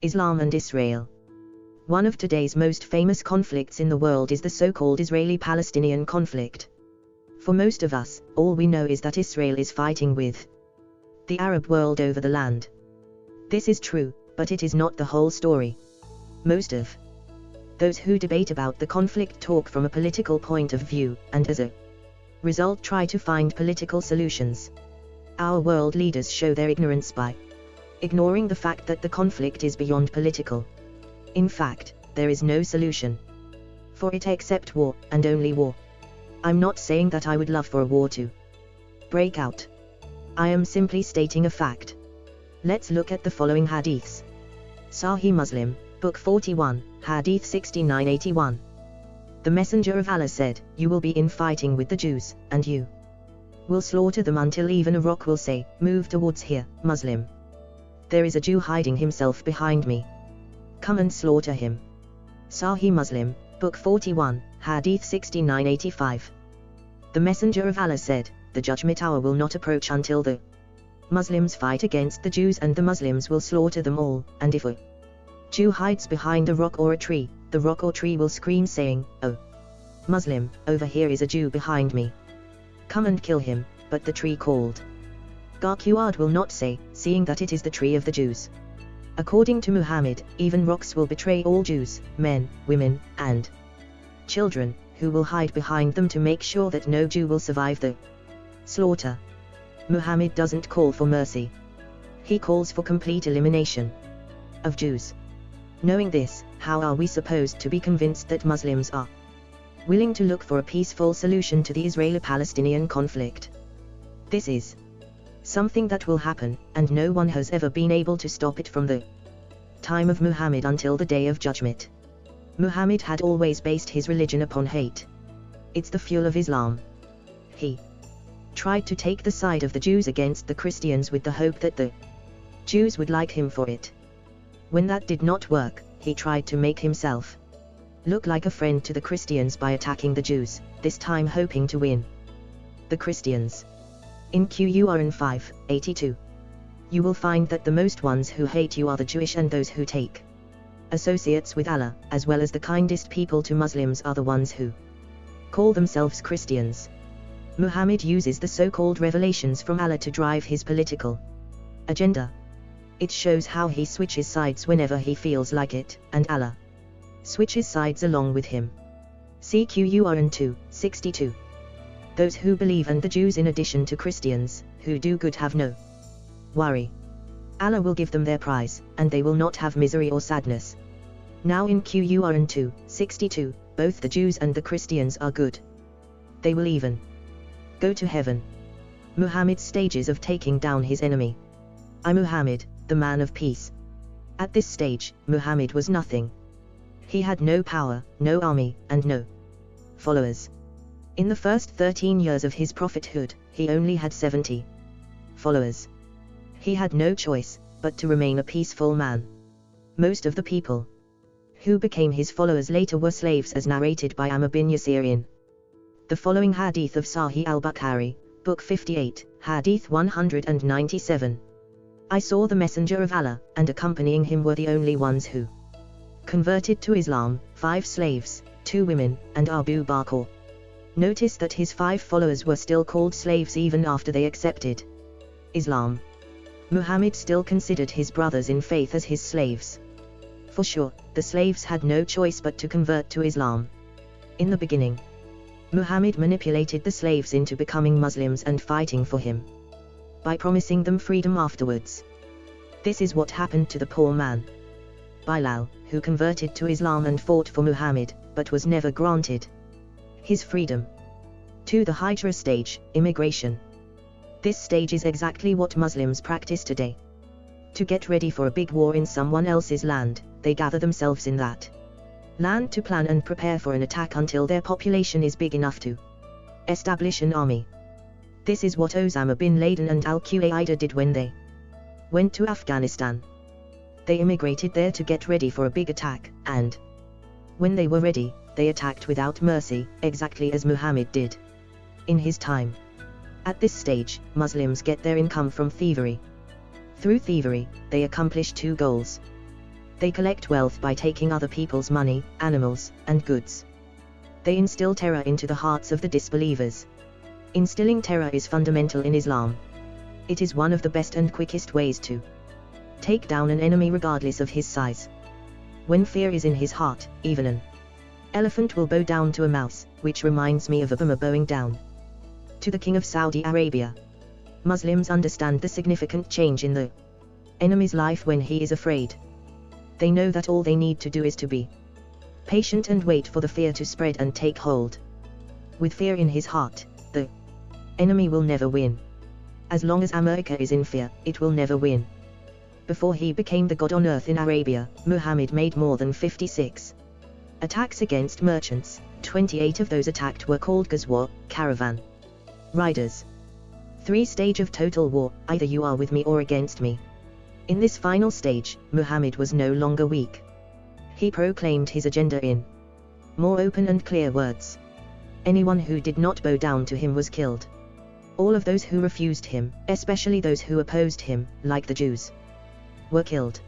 Islam and Israel. One of today's most famous conflicts in the world is the so-called Israeli-Palestinian conflict. For most of us, all we know is that Israel is fighting with the Arab world over the land. This is true, but it is not the whole story. Most of those who debate about the conflict talk from a political point of view, and as a result try to find political solutions. Our world leaders show their ignorance by ignoring the fact that the conflict is beyond political. In fact, there is no solution for it except war, and only war. I'm not saying that I would love for a war to break out. I am simply stating a fact. Let's look at the following hadiths. Sahih Muslim, Book 41, Hadith 6981. The Messenger of Allah said, You will be in fighting with the Jews, and you will slaughter them until even a rock will say, Move towards here, Muslim there is a Jew hiding himself behind me. Come and slaughter him. Sahih Muslim, Book 41, Hadith 6985. The Messenger of Allah said, The judgment hour will not approach until the Muslims fight against the Jews and the Muslims will slaughter them all, and if a Jew hides behind a rock or a tree, the rock or tree will scream saying, Oh! Muslim, over here is a Jew behind me. Come and kill him, but the tree called. Gharqad will not say, seeing that it is the tree of the Jews. According to Muhammad, even rocks will betray all Jews, men, women, and children, who will hide behind them to make sure that no Jew will survive the slaughter. Muhammad doesn't call for mercy. He calls for complete elimination of Jews. Knowing this, how are we supposed to be convinced that Muslims are willing to look for a peaceful solution to the Israeli-Palestinian conflict? This is something that will happen, and no one has ever been able to stop it from the time of Muhammad until the day of judgment. Muhammad had always based his religion upon hate. It's the fuel of Islam. He tried to take the side of the Jews against the Christians with the hope that the Jews would like him for it. When that did not work, he tried to make himself look like a friend to the Christians by attacking the Jews, this time hoping to win the Christians. In Qur'an 5, 82. You will find that the most ones who hate you are the Jewish and those who take associates with Allah, as well as the kindest people to Muslims are the ones who call themselves Christians. Muhammad uses the so-called revelations from Allah to drive his political agenda. It shows how he switches sides whenever he feels like it, and Allah switches sides along with him. See Qur'an 2, 62 those who believe and the Jews in addition to Christians, who do good have no worry. Allah will give them their prize, and they will not have misery or sadness. Now in Qur'an 2, 62, both the Jews and the Christians are good. They will even go to heaven. Muhammad's stages of taking down his enemy. I Muhammad, the man of peace. At this stage, Muhammad was nothing. He had no power, no army, and no followers. In the first 13 years of his prophethood, he only had 70 followers. He had no choice, but to remain a peaceful man. Most of the people who became his followers later were slaves as narrated by Ammar bin Yasirin. The following hadith of Sahih al-Bukhari, Book 58, Hadith 197. I saw the Messenger of Allah, and accompanying him were the only ones who converted to Islam, five slaves, two women, and Abu Bakr. Notice that his five followers were still called slaves even after they accepted Islam. Muhammad still considered his brothers in faith as his slaves. For sure, the slaves had no choice but to convert to Islam. In the beginning, Muhammad manipulated the slaves into becoming Muslims and fighting for him. By promising them freedom afterwards. This is what happened to the poor man. Bilal, who converted to Islam and fought for Muhammad, but was never granted his freedom. To the Hijra stage, immigration. This stage is exactly what Muslims practice today. To get ready for a big war in someone else's land, they gather themselves in that land to plan and prepare for an attack until their population is big enough to establish an army. This is what Osama bin Laden and Al-Qaeda did when they went to Afghanistan. They immigrated there to get ready for a big attack, and when they were ready, they attacked without mercy, exactly as Muhammad did. In his time. At this stage, Muslims get their income from thievery. Through thievery, they accomplish two goals. They collect wealth by taking other people's money, animals, and goods. They instill terror into the hearts of the disbelievers. Instilling terror is fundamental in Islam. It is one of the best and quickest ways to take down an enemy regardless of his size. When fear is in his heart, even an elephant will bow down to a mouse, which reminds me of Obama bowing down to the king of Saudi Arabia. Muslims understand the significant change in the enemy's life when he is afraid. They know that all they need to do is to be patient and wait for the fear to spread and take hold. With fear in his heart, the enemy will never win. As long as America is in fear, it will never win. Before he became the god on earth in Arabia, Muhammad made more than 56 attacks against merchants, 28 of those attacked were called Ghazwa, caravan riders. Three stage of total war, either you are with me or against me. In this final stage, Muhammad was no longer weak. He proclaimed his agenda in more open and clear words. Anyone who did not bow down to him was killed. All of those who refused him, especially those who opposed him, like the Jews, were killed.